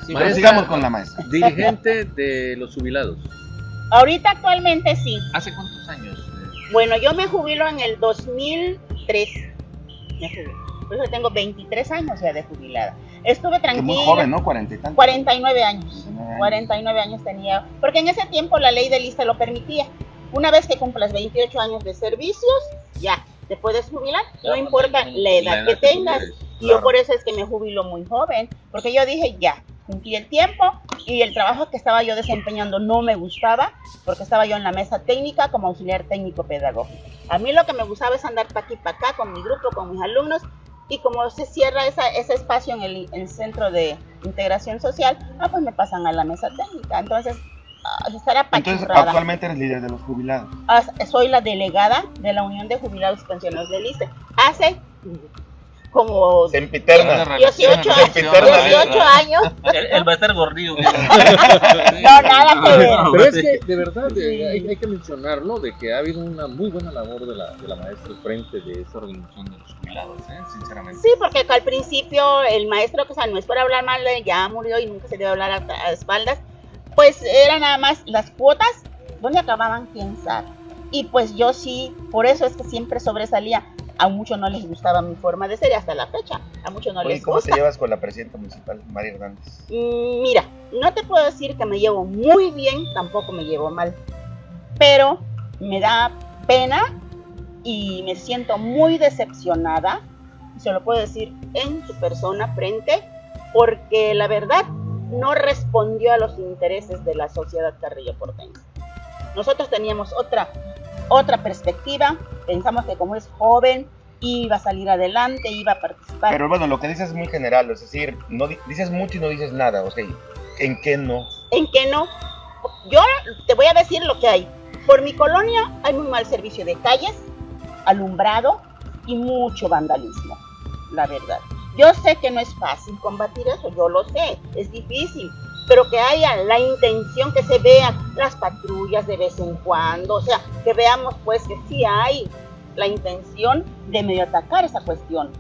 Sí, Pero sigamos con la maestra. Dirigente de los jubilados. Ahorita actualmente sí. ¿Hace cuántos años? Bueno, yo me jubilo en el 2003. Me jubilo. Por eso tengo 23 años ya de jubilada. Estuve tranquila. muy joven, ¿no? Cuarenta y tantos. 49 años. 49 años. 49 años tenía. Porque en ese tiempo la ley de lista lo permitía. Una vez que cumplas 28 años de servicios, ya, te puedes jubilar. Ya, No importa la la edad edad que que tengas. tuvieras, Y yo claro. por eso es que me jubilo muy joven. Porque yo dije, ya, cumplí el tiempo y el trabajo que estaba yo desempeñando no me gustaba porque estaba yo en la mesa técnica como auxiliar técnico pedagógico. A mí lo que me gustaba es andar para aquí para acá con mi grupo, con mis alumnos y como se cierra esa, ese espacio en el, el centro de integración social, ah, pues me pasan a la mesa técnica. Entonces, ah, estará Entonces, actualmente eres líder de los jubilados. Ah, Soy la delegada de la Unión de Jubilados y Pensionados del ICE. Hace como Sempiterna. 18 años. Sempiterna. 18 años. Él, él va a estar gordillo. No, nada que ver. Pero es que, de verdad, de- hay, hay que mencionarlo, de que ha habido una muy buena labor de la, de la maestra al frente de esta organización de los jubilados, ¿eh? sinceramente. Sí, porque al principio el maestro, que o sea, no es por hablar mal, ya murió y nunca se debe hablar a, a espaldas, pues era nada más las cuotas, ¿dónde acababan? ¿Quién sabe? Y pues yo sí, por eso es que siempre sobresalía. A muchos no les gustaba mi forma de ser hasta la fecha. A muchos no Oye, les ¿cómo gusta. te llevas con la presidenta municipal, María Hernández? Mm, Mira, no te puedo decir que me llevo muy bien, tampoco me llevo mal, pero me da pena y me siento muy decepcionada, se lo puedo decir en su persona frente, porque la verdad no respondió a los intereses de la sociedad carrillo porteña. Nosotros teníamos otra, otra perspectiva, pensamos que como es joven, iba a salir adelante, iba a participar. Pero bueno, lo que dices es muy general, es decir, no di- dices mucho y no dices nada, o sea, ¿en qué no? en que no. Yo te voy a decir lo que hay. Por mi colonia hay muy mal servicio de calles, alumbrado y mucho vandalismo, la verdad. Yo sé que no es fácil combatir eso, yo lo sé, es difícil, pero que haya la intención que se vean las patrullas de vez en cuando, o sea, que veamos pues que sí hay la intención de medio atacar esa cuestión,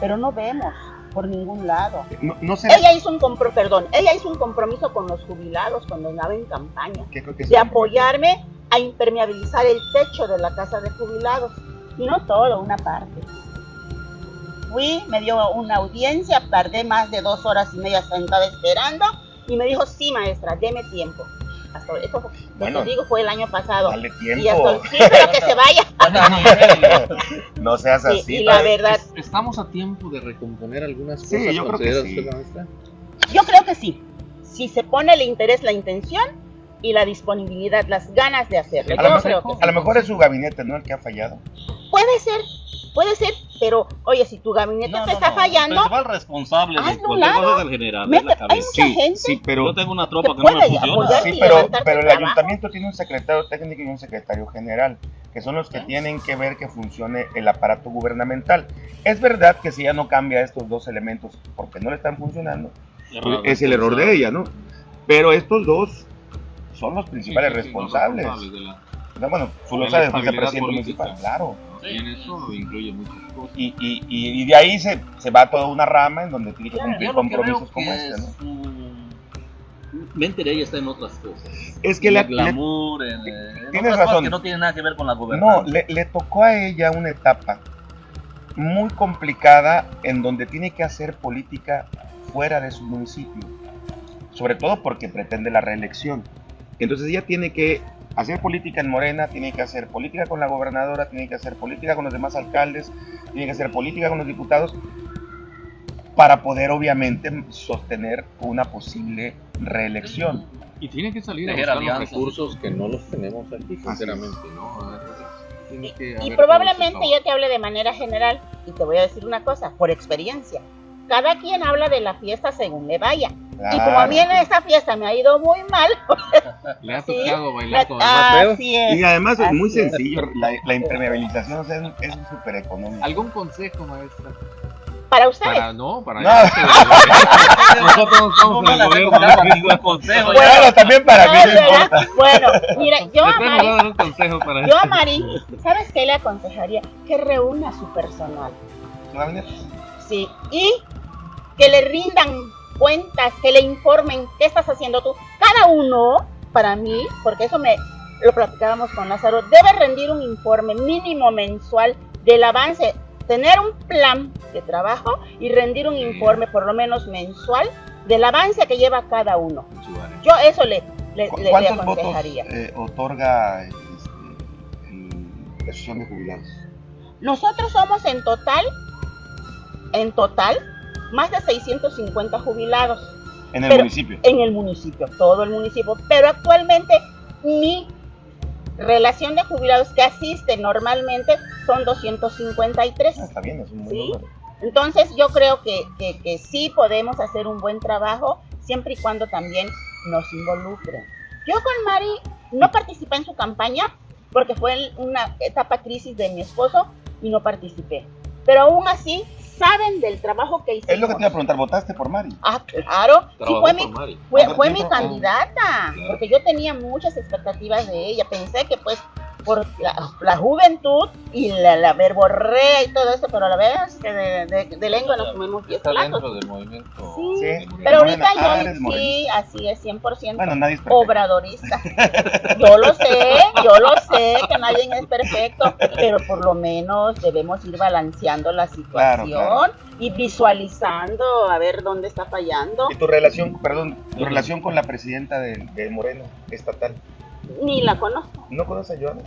pero no vemos por ningún lado. No, no sé. Ella hizo un compro, perdón, ella hizo un compromiso con los jubilados cuando andaba en campaña ¿Qué creo que es de apoyarme a impermeabilizar el techo de la casa de jubilados y no todo, una parte. Fui, me dio una audiencia, tardé más de dos horas y media sentada esperando y me dijo, sí maestra, deme tiempo. Hasta esto, Bueno, digo, fue el año pasado. Dale Y tiempo. hasta, sí, pero que se vaya. no seas Sí, así. y la verdad, ¿Estamos a tiempo de recomponer algunas Sí, cosas? yo creo que sí. usted, maestra? yo creo que sí. Si se pone el interés, la intención y la disponibilidad, las ganas de hacerlo. A lo, Yo mejor, creo que sí. a lo mejor es su gabinete, ¿no? El que ha fallado. Puede ser, puede ser, pero oye, si tu gabinete No, te no, está no. fallando, El responsable de hazlo a un cualquier lado. cosa es el general, es Mete- la hay mucha gente sí, pero, Yo tengo una tropa que que no me funciona. sí, pero, pero el trabajo. ayuntamiento tiene un secretario técnico y un secretario general, que son los que tienen que ver que funcione el aparato gubernamental. Es verdad que si ella no cambia estos dos elementos porque no le están funcionando, es el error de ella, ¿no? Pero estos dos son los principales Sí, sí, sí, los responsables. responsables de la- No, bueno, tú lo sabes, vicepresidente política. municipal, claro. Y en eso incluye muchas cosas. Y, y, y, y de ahí se, se va toda una rama en donde tiene que cumplir compromisos que como este, es ¿no? un- mente de ella está en otras cosas. Es que en le- el glamour, en, eh, en Tienes otras cosas razón. que no tienen nada que ver con la No, gobernanza. le, le tocó a ella una etapa muy complicada en donde tiene que hacer política fuera de su municipio, sobre todo porque pretende la reelección. Entonces ella tiene que hacer política en Morena, tiene que hacer política con la gobernadora, tiene que hacer política con los demás alcaldes, tiene que hacer política con los diputados, para poder obviamente sostener una posible reelección. Y tiene que salir a Tejer los alianzas. recursos que no los tenemos aquí, sinceramente, ¿no? Y probablemente yo te hable de manera general y te voy a decir una cosa, por experiencia. Cada quien habla de la fiesta según le vaya. Y como a mí en esa fiesta me ha ido muy mal, trabajo. Le ha Sí, tocado bailar con ah, así es. Y además es así muy es. sencillo, la, la impermeabilización o sea, es- súper económico. ¿Algún consejo, maestra? Para ustedes. Para, no, para No. eso, Nosotros no la el gobierno. ningún consejo. Bueno, Claro, también para No, mí no ¿verdad? importa. Bueno, mira, yo a Mari, dar un consejo para yo a Mari, ¿sabes qué le aconsejaría? Que reúna su personal. Sí, y que le rindan cuentas, que le informen qué estás haciendo tú. Cada uno, para mí, porque eso me lo platicábamos con Lázaro, debe rendir un informe mínimo mensual del avance, tener un plan de trabajo y rendir un informe por lo menos mensual del avance que lleva cada uno. Yo eso le, le, ¿Cu- le- ¿Cuántos votos aconsejaría. eh, otorga este, el- de jubilados? Nosotros somos en total, en total, más de 650 jubilados. En el Pero- municipio. en el municipio, todo el municipio. Pero actualmente mi relación de jubilados que asiste normalmente son 253. Ah, está bien, es un buen Sí. número. Entonces yo creo que, que, que sí podemos hacer un buen trabajo siempre y cuando también nos involucren. Yo con Mari no participé en su campaña porque fue una etapa crisis de mi esposo y no participé. Pero aún así saben del trabajo que hicimos. Es lo que te iba a preguntar, ¿votaste por Mari? Ah, claro. Sí, fue por mi, Mari. fue, ¿Cuánto fue mi candidata, Claro. porque yo tenía muchas expectativas de ella. Pensé que pues por la, la juventud y la, la verborrea y todo eso, pero a la vez que de, de, de lengua nos comemos 10 Está platos. dentro del movimiento. Sí. Pero ahorita ah, yo eres sí, así es, 100% Bueno, nadie es obradorista. Yo lo sé, yo lo sé, que nadie es perfecto, pero por lo menos debemos ir balanceando la situación Claro, y visualizando a ver dónde está fallando. ¿Y tu relación, perdón, tu relación con la presidenta de, de Moreno estatal? Ni la conozco. ¿No conoces a Joana?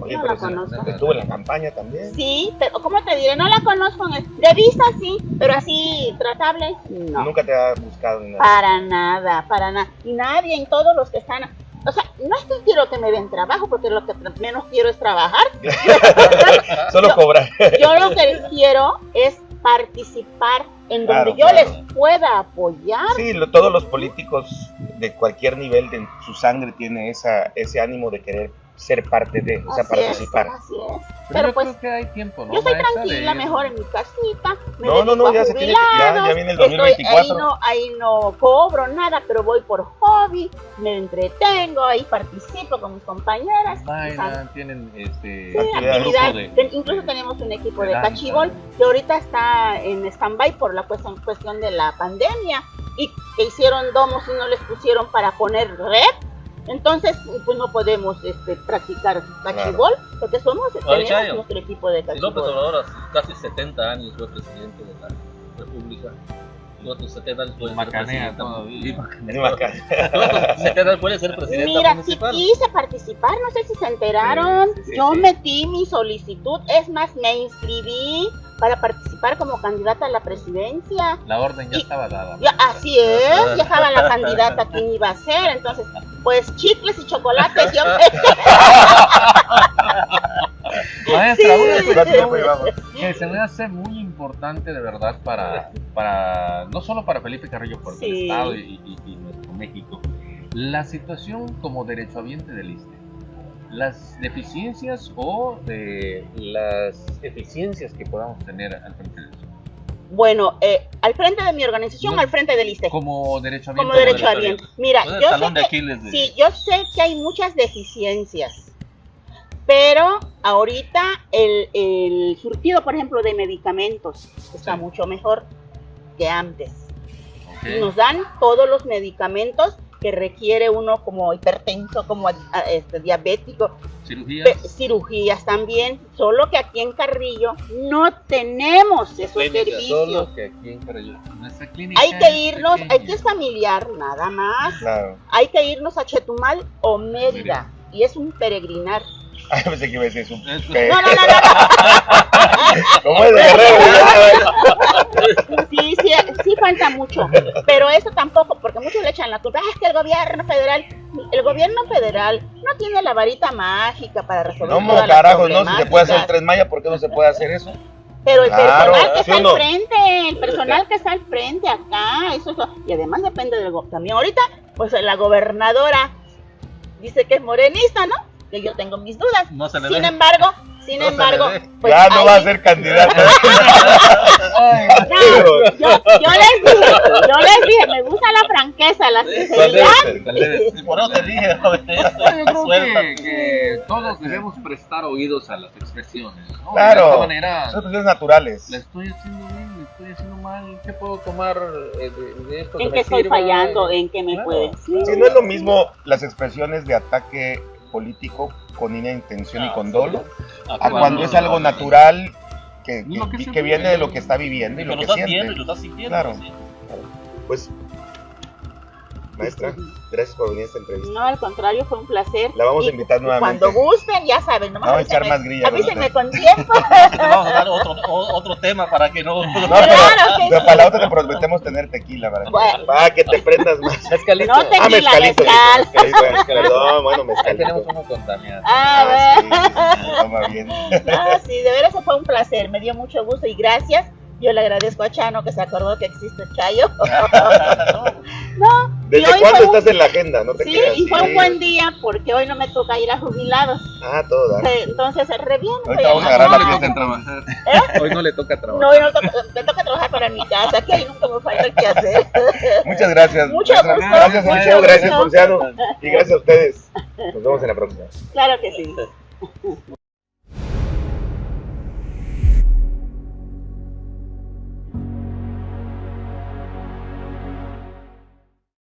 Oye, No la si- conozco. Estuvo en la campaña también. Sí, pero ¿cómo te diré? No la conozco. en- De vista sí, pero así tratable, no. Nunca te ha buscado ni nada. Para nada, para nada. Y nadie en todos los que están. O sea, no es que quiero que me den trabajo, porque lo que menos quiero es trabajar. Solo Yo- cobrar. Yo lo que quiero es participar en donde yo claro. les pueda apoyar. Sí, lo- todos los políticos de cualquier nivel de su sangre tiene esa, ese ánimo de querer ser parte de, o sea, Así participar. es, así es. Pero, Pero yo pues creo que hay tiempo, ¿no? yo estoy tranquila, de- mejor en mi casita. Me No, no, no, ya se tiene que- ya- viene el estoy- 2024. ahí, no, ahí no cobro nada, pero voy por hobby, me entretengo, ahí participo con mis compañeras. Bailan, tienen este. Sí, actividades. actividad. grupo de- Ten- incluso tenemos un equipo de de cachibol que ahorita está en stand-by por la cuestión, cuestión de la pandemia y que hicieron domos y no les pusieron para poner red. Entonces, pues no podemos este, practicar cachibol porque somos tenemos nuestro equipo de Si López cachibol. Obrador hace casi 70 años fue presidente de la República. Y otros 70 años puede Macanea todavía. Otros 70 años puede ser presidente Mira, si quise participar, no sé si se enteraron, Sí, sí, yo sí. metí mi solicitud, es más, me inscribí para participar como candidata a la presidencia. La orden ya Y- estaba dada. Ya, así es, ya estaba la candidata quién iba a ser, entonces, pues chicles y chocolates, yo Maestra, Sí. una ¿Cuánto cuestión llevamos? que se me hace muy importante de verdad para, para no solo para Felipe Carrillo, por el Sí. Estado y, y- y nuestro México, la situación como derechohabiente del ISTE, las deficiencias o de las eficiencias que podamos tener al frente de eso. Bueno, eh, al frente de mi organización, No. al frente del ISTE, Como derechohabiente. como derecho a bien. Mira, el yo sé que, de- sí, yo sé que hay muchas deficiencias, pero ahorita el, el surtido, por ejemplo, de medicamentos está Sí. mucho mejor que antes. nos dan todos los medicamentos que requiere uno como hipertenso, como ah, este, diabético, Cirugías. pe- cirugías también, solo que aquí en Carrillo no tenemos esos servicios. Solo que aquí en Carrillo. Nuestra clínica Hay que irnos, hay que es familiar nada más, Claro. hay que irnos a Chetumal o Mérida y es un peregrinar. Ay, pensé que iba a decir eso. No, no, no, no, ¿Cómo es de guerrero? Sí, sí, sí falta mucho, pero eso tampoco, porque muchos le echan la culpa, "Ah, es que el gobierno federal, el gobierno federal no tiene la varita mágica para resolver No, todas las carajo, no, si se puede hacer el problemáticas". Tren Maya, ¿por qué no se puede hacer eso? Pero el Claro, personal que ¿sí está no? al frente, el personal que está al frente acá, eso, es lo- y además depende del go- también ahorita, pues la gobernadora dice que es morenista, ¿no? Que yo tengo mis dudas. No se le Sin ve. embargo, sin No embargo, pues ya no va a ahí- ser candidato. No, yo, yo les dije, yo les dije, me gusta la franqueza, la sinceridad. Por eso te dije, Yo creo que, que todos debemos prestar oídos a las expresiones. ¿no? De Claro. esta manera, Son cuestiones naturales. ¿la estoy haciendo bien? ¿La estoy haciendo mal? ¿Qué puedo tomar eh, de, de esto? ¿En qué estoy sirva? fallando? ¿En qué me Claro. puede? Sí. Sí, no es lo mismo las expresiones de ataque político con una intención y con dolo, a cuando es algo natural que, que- que viene de lo que está viviendo y lo que siente. lo estás sintiendo. Claro. Pues, maestra, gracias por venir a esta entrevista. No, al contrario, fue un placer. La vamos a invitar nuevamente. Cuando gusten, ya saben, nomás Vamos a echar más grilla Avísenme con tiempo. Vamos a dar otro, o- otro tema para que no. No, pero, Claro que pero sí. para la otra te prometemos tener tequila para, Bueno. para que te prendas más. Mezcalito. No te- Ah, Tequila, mezcalito, mezcal. mezcalito, mezcalito. Perdón, bueno, Ahí tenemos mezcalito. uno con Damián. Ah, Ah, sí, se toma bien. Ah, sí, de veras fue un placer, me dio mucho gusto y gracias. Yo le agradezco a Chano que se acordó que existe Chayo. no, ¿Desde hoy cuándo un- estás en la agenda? No te Sí, creas. y fue un buen día porque hoy no me toca ir a jubilados. Ah, todo. Eh, Entonces, re bien. Ahorita vamos a agarrar la en trabajar. Hoy no le toca trabajar. No, hoy no toca- me toca trabajar para mi casa, que ahí nunca me falta el que hacer. Muchas gracias. Gusto, Gracias, mucho Liceo. Gracias. Ponciano. Y gracias a ustedes. Nos vemos en la próxima. Claro que sí.